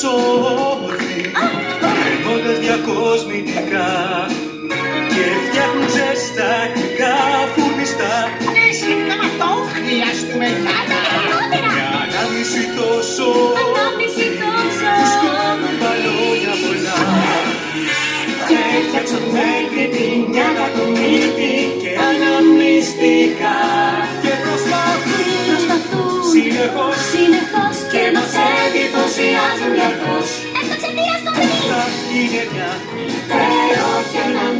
σώθη Περνώντας διακοσμητικά Και φτιάχνουν ζεστά κρυκά φουρνιστά Ναι, σύμφωνα με αυτό χρειάζομαι Για Μια ανάμιση τόσο Ανάμιση τόσο Που σκόνουν μπαλόνια πολλά Και έφτιαξαν μέχρι την μια κακομύτη Και αναμνηστικά. Και προσπαθούν. Συνεχώς Συνεχώς. Sigue camino.